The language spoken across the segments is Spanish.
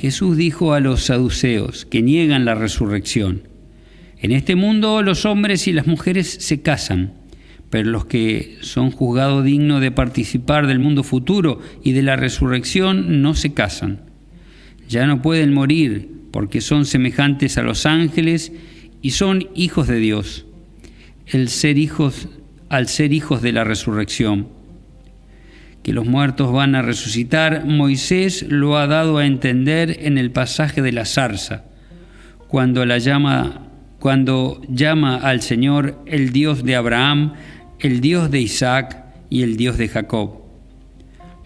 Jesús dijo a los saduceos que niegan la resurrección, en este mundo los hombres y las mujeres se casan, pero los que son juzgados dignos de participar del mundo futuro y de la resurrección no se casan. Ya no pueden morir porque son semejantes a los ángeles y son hijos de Dios. El ser hijos al ser hijos de la resurrección. Que los muertos van a resucitar, Moisés lo ha dado a entender en el pasaje de la zarza, cuando la llama cuando llama al Señor el Dios de Abraham, el Dios de Isaac y el Dios de Jacob,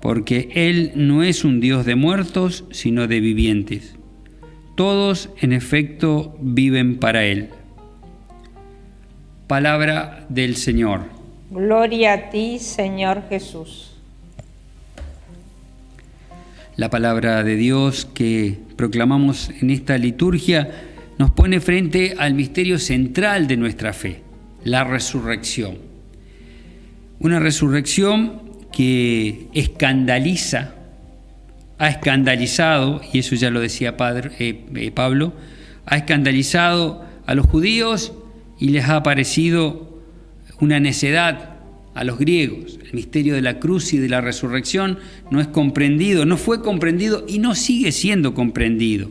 porque Él no es un Dios de muertos, sino de vivientes. Todos, en efecto, viven para Él. Palabra del Señor. Gloria a ti, Señor Jesús. La palabra de Dios que proclamamos en esta liturgia nos pone frente al misterio central de nuestra fe, la resurrección. Una resurrección que escandaliza, ha escandalizado, y eso ya lo decía padre, eh, eh, Pablo, ha escandalizado a los judíos y les ha parecido una necedad a los griegos. El misterio de la cruz y de la resurrección no es comprendido, no fue comprendido y no sigue siendo comprendido.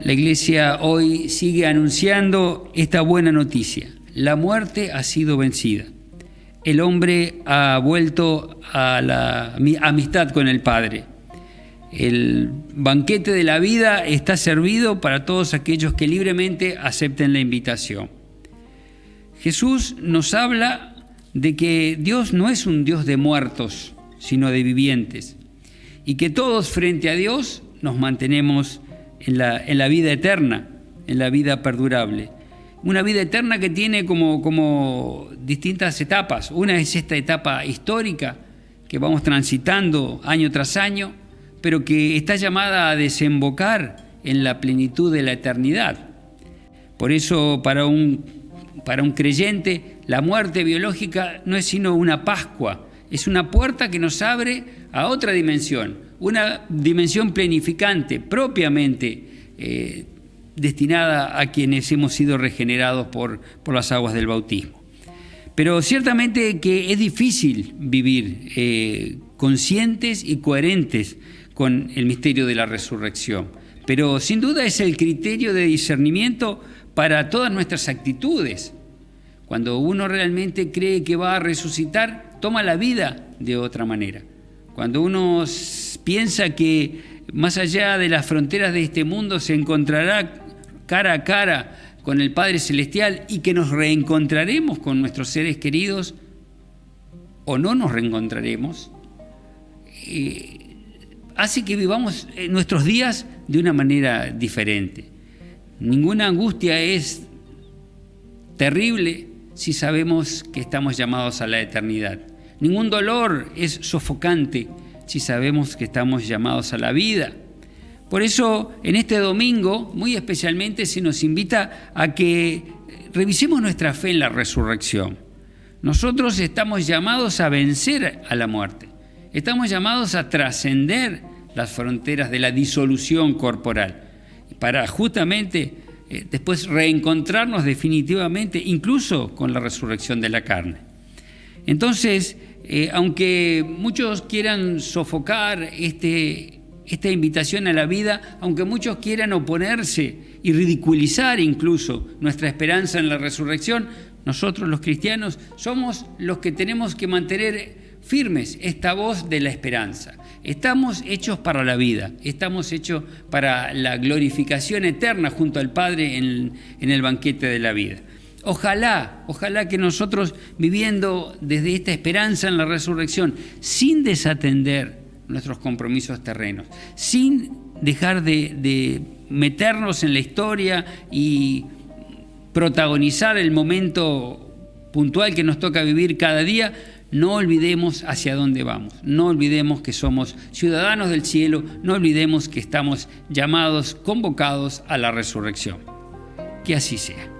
La iglesia hoy sigue anunciando esta buena noticia. La muerte ha sido vencida el hombre ha vuelto a la amistad con el Padre. El banquete de la vida está servido para todos aquellos que libremente acepten la invitación. Jesús nos habla de que Dios no es un Dios de muertos, sino de vivientes, y que todos frente a Dios nos mantenemos en la, en la vida eterna, en la vida perdurable una vida eterna que tiene como, como distintas etapas. Una es esta etapa histórica que vamos transitando año tras año, pero que está llamada a desembocar en la plenitud de la eternidad. Por eso para un, para un creyente la muerte biológica no es sino una Pascua, es una puerta que nos abre a otra dimensión, una dimensión planificante, propiamente eh, destinada a quienes hemos sido regenerados por, por las aguas del bautismo. Pero ciertamente que es difícil vivir eh, conscientes y coherentes con el misterio de la resurrección. Pero sin duda es el criterio de discernimiento para todas nuestras actitudes. Cuando uno realmente cree que va a resucitar, toma la vida de otra manera. Cuando uno piensa que más allá de las fronteras de este mundo se encontrará cara a cara con el Padre Celestial y que nos reencontraremos con nuestros seres queridos o no nos reencontraremos, eh, hace que vivamos eh, nuestros días de una manera diferente. Ninguna angustia es terrible si sabemos que estamos llamados a la eternidad. Ningún dolor es sofocante si sabemos que estamos llamados a la vida. Por eso, en este domingo, muy especialmente, se nos invita a que revisemos nuestra fe en la resurrección. Nosotros estamos llamados a vencer a la muerte. Estamos llamados a trascender las fronteras de la disolución corporal para justamente eh, después reencontrarnos definitivamente, incluso con la resurrección de la carne. Entonces, eh, aunque muchos quieran sofocar este, esta invitación a la vida, aunque muchos quieran oponerse y ridiculizar incluso nuestra esperanza en la resurrección, nosotros los cristianos somos los que tenemos que mantener firmes esta voz de la esperanza. Estamos hechos para la vida, estamos hechos para la glorificación eterna junto al Padre en, en el banquete de la vida. Ojalá, ojalá que nosotros viviendo desde esta esperanza en la resurrección, sin desatender nuestros compromisos terrenos, sin dejar de, meternos en la historia y protagonizar el momento puntual que nos toca vivir cada día, no olvidemos hacia dónde vamos, no olvidemos que somos ciudadanos del cielo, no olvidemos que estamos llamados, convocados a la resurrección. Que así sea.